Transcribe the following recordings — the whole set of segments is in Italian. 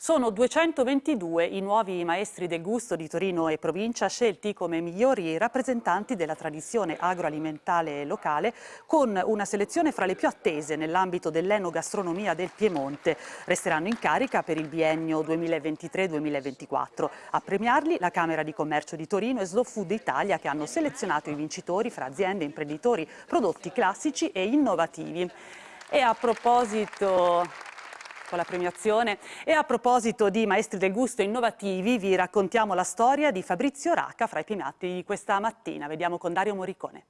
Sono 222 i nuovi maestri del gusto di Torino e provincia scelti come migliori rappresentanti della tradizione agroalimentare locale con una selezione fra le più attese nell'ambito dell'enogastronomia del Piemonte. Resteranno in carica per il biennio 2023-2024. A premiarli la Camera di Commercio di Torino e Slow Food Italia che hanno selezionato i vincitori fra aziende, imprenditori, prodotti classici e innovativi. E a proposito con la premiazione. E a proposito di maestri del gusto innovativi, vi raccontiamo la storia di Fabrizio Racca fra i primati di questa mattina. Vediamo con Dario Morricone.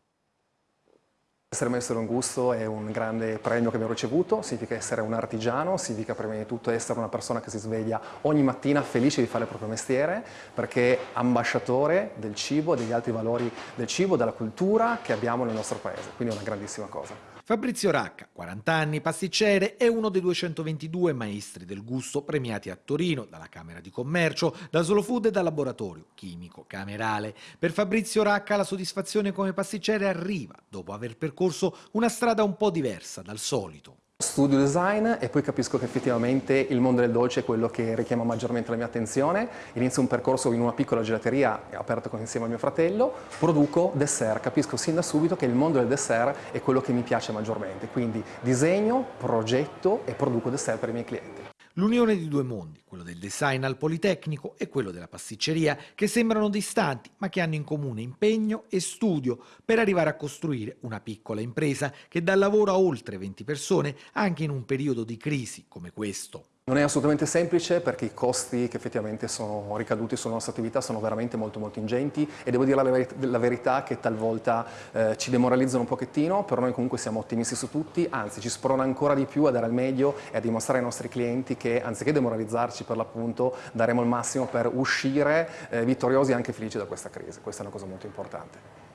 Essere maestro del gusto è un grande premio che abbiamo ricevuto, significa essere un artigiano, significa prima di tutto essere una persona che si sveglia ogni mattina felice di fare il proprio mestiere, perché è ambasciatore del cibo, degli altri valori del cibo, della cultura che abbiamo nel nostro paese, quindi è una grandissima cosa. Fabrizio Racca, 40 anni, pasticcere, è uno dei 222 maestri del gusto premiati a Torino dalla Camera di Commercio, da Solo Food e dal laboratorio chimico camerale. Per Fabrizio Racca la soddisfazione come pasticcere arriva dopo aver percorso una strada un po' diversa dal solito. Studio design e poi capisco che effettivamente il mondo del dolce è quello che richiama maggiormente la mia attenzione. Inizio un percorso in una piccola gelateria aperto insieme al mio fratello, produco dessert, capisco sin da subito che il mondo del dessert è quello che mi piace maggiormente. Quindi disegno, progetto e produco dessert per i miei clienti. L'unione di due mondi, quello del design al Politecnico e quello della pasticceria, che sembrano distanti ma che hanno in comune impegno e studio per arrivare a costruire una piccola impresa che dà lavoro a oltre 20 persone anche in un periodo di crisi come questo. Non è assolutamente semplice perché i costi che effettivamente sono ricaduti sulla nostra attività sono veramente molto molto ingenti e devo dire la, ver la verità che talvolta eh, ci demoralizzano un pochettino, però noi comunque siamo ottimisti su tutti, anzi ci sprona ancora di più a dare al meglio e a dimostrare ai nostri clienti che anziché demoralizzarci per l'appunto daremo il massimo per uscire eh, vittoriosi e anche felici da questa crisi, questa è una cosa molto importante.